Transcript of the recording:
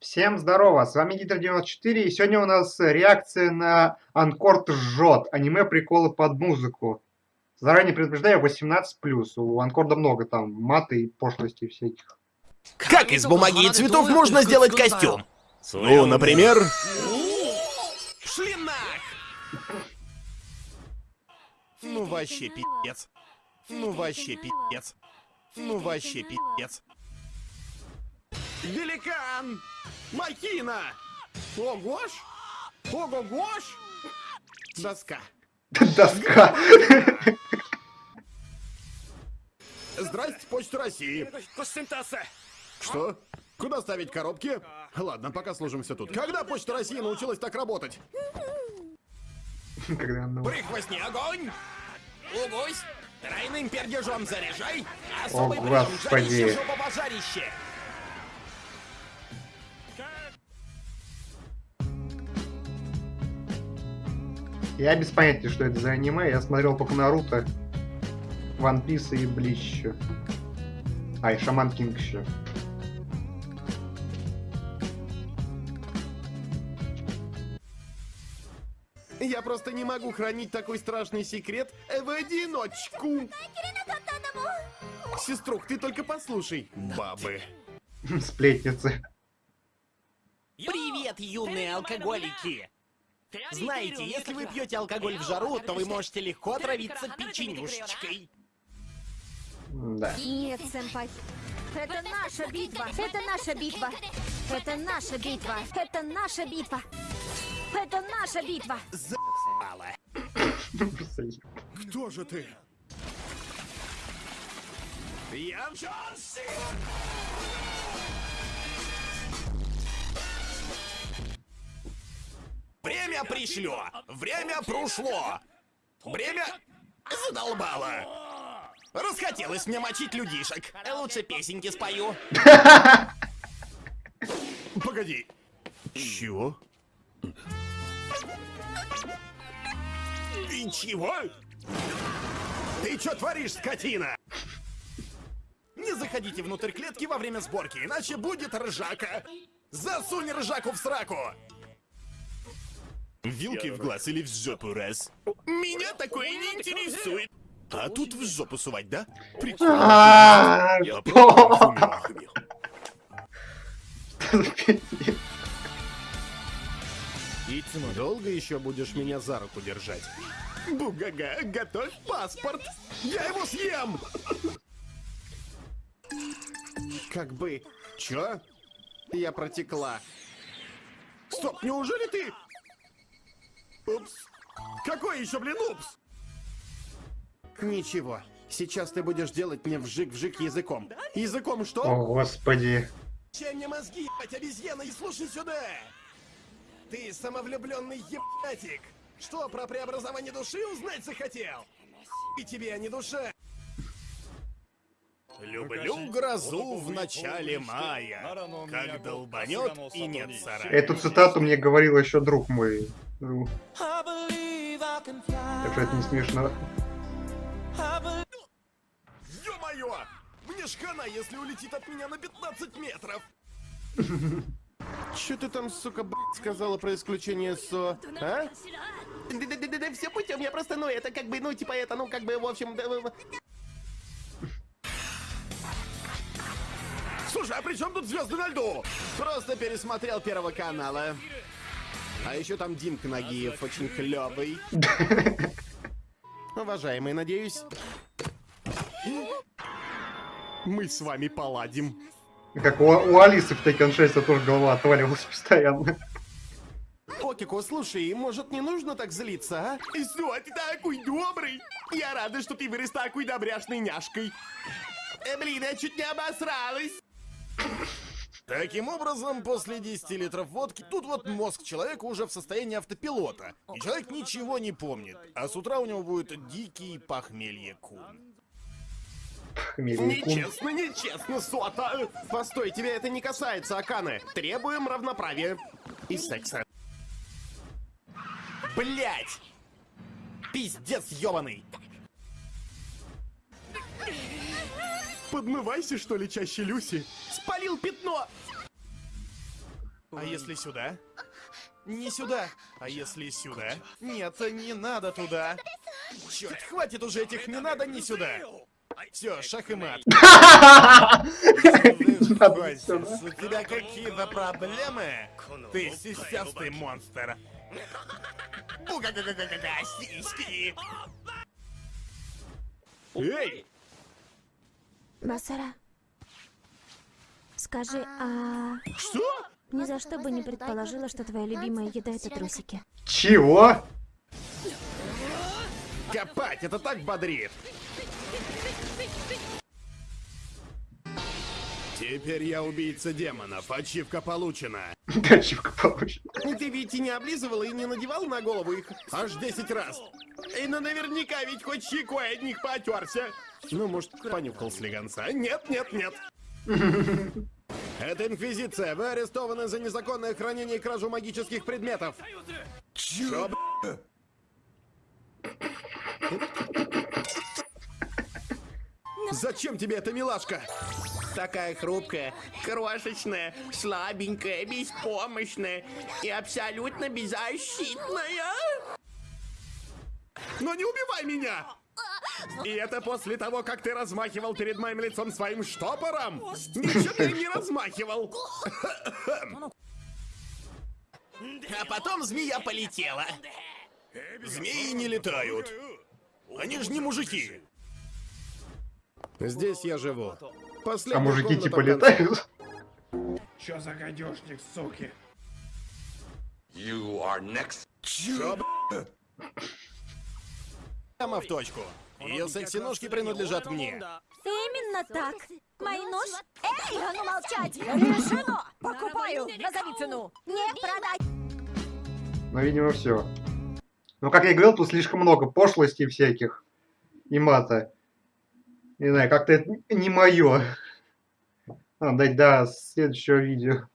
Всем здорово, с вами Гидр94, и сегодня у нас реакция на Анкорд жжет, аниме приколы под музыку. Заранее предупреждаю, 18+, у Анкорда много там маты и пошлости всяких. Как из бумаги и цветов можно сделать костюм? Ну, например... Шлинах! Ну вообще пиздец. Ну вообще пиздец. Ну вообще пиздец. Великан! Махина! Огош! Ого-гош! Доска. Доска. Здрасте, Почта России. Что? Куда ставить коробки? Ладно, пока служимся тут. Когда Почта России научилась так работать? Когда она- Прихвостни огонь! Угусь! Тройным пердежом заряжай! О, Особый прием господи. жарище, жопа Я без понятия, что это за аниме, я смотрел только Наруто, Ван Пис и Блич еще. А, и Шаман Кинг еще. Я просто не могу хранить такой страшный секрет в одиночку. Сеструх, ты только послушай. Бабы. Сплетницы. Привет, юные алкоголики! Знаете, если вы пьете алкоголь в жару, то вы можете легко отравиться печенюшечкой. Да. Нет, сэмпай. Это наша битва. Это наша битва. Это наша битва. Это наша битва. Это наша битва. За***ало. Кто же ты? Я Джон Сина. Время пришло! Время прошло! Время задолбало! Расхотелось мне мочить людишек. Лучше песенки спою. Погоди. Чего? Ты чего? Ты что творишь, скотина? Не заходите внутрь клетки во время сборки, иначе будет ржака. Засунь ржаку в сраку. Вилки в глаз или в жопу раз? Меня такое не интересует. А тут в жопу сувать, да? Прикольно. А. Долго еще будешь меня за руку держать? Бугага, готовь паспорт! Я его съем! Как бы... Чё? Я протекла. Стоп, неужели ты... Упс. Какой еще, блин, упс? Ничего. Сейчас ты будешь делать мне вжик-вжик языком. Языком что? О, господи. Чем мне мозги, ебать, обезьяна, и слушай сюда! Ты самовлюбленный ебатик! Что, про преобразование души узнать захотел? И тебе, а не душа! Люблю грозу в начале мая, как долбанет и нет сарая. Эту цитату мне говорил еще друг мой. Так что это не смешно. Ё-моё! Мне ж хана, если улетит от меня на 15 метров! Чё ты там, сука, блядь, сказала про исключение СО, а? Да-да-да, все путем, я просто, ну, это как бы, ну, типа это, ну, как бы, в общем... Слушай, а при чем тут звезды на льду? Просто пересмотрел Первого канала. А еще там Димка Нагиев, очень клевый. Уважаемый, надеюсь... Мы с вами поладим. Как у, у Алисы в Tekken 6 тоже голова отваливалась постоянно. Окико, слушай, может не нужно так злиться, а? Что, ты такой добрый? Я рада, что ты вырос такой добряшной няшкой. Э, блин, я чуть не обосралась. Таким образом, после 10 литров водки, тут вот мозг человека уже в состоянии автопилота. И человек ничего не помнит. А с утра у него будет дикий похмелье кун. Нечестно, нечестно, Сота! Постой, тебя это не касается, Аканы. Требуем равноправия. И секса. Блять! Пиздец ёбаный! Подмывайся, что ли, чаще, Люси? Спалил пятно! А если сюда? Не сюда. А если сюда? Нет, не надо туда. Черт, хватит уже этих не надо, не сюда. Все, шах и мат. У тебя какие-то проблемы? Ты сисястый монстр. Эй! Басара, скажи, а Что? ни за что бы не предположила, что твоя любимая еда это трусики. Чего? Копать, это так бодрит. Теперь я убийца демонов. Ачивка получена. Ачивка получена. И ты ведь и не облизывал, и не надевал на голову их аж 10 раз. И ну наверняка ведь хоть щекой от них потерся. Ну, может, понюхал слегонца. Нет, нет, нет. Это Инквизиция. Вы арестованы за незаконное хранение и кражу магических предметов. Чё? Зачем тебе эта милашка? Такая хрупкая, крошечная, слабенькая, беспомощная и абсолютно беззащитная. Но не убивай меня! И это после того, как ты размахивал перед моим лицом своим штопором? Ничего ты не размахивал. А потом змея полетела. Змеи не летают. Они же не мужики. Здесь я живу. Последняя А мужики типа летают? Чё за гадюшник, суки? You are next. Чё? Прямо в точку. Ее секси-ножки принадлежат мне. Именно так. Мои нож? Эй, а ну молчать! Решено! Покупаю! Назови цену! Не продать! Ну, видимо, все. Ну, как я и говорил, тут слишком много пошлостей всяких и мата. Не знаю, как-то это не мое. Надо дать до следующего видео.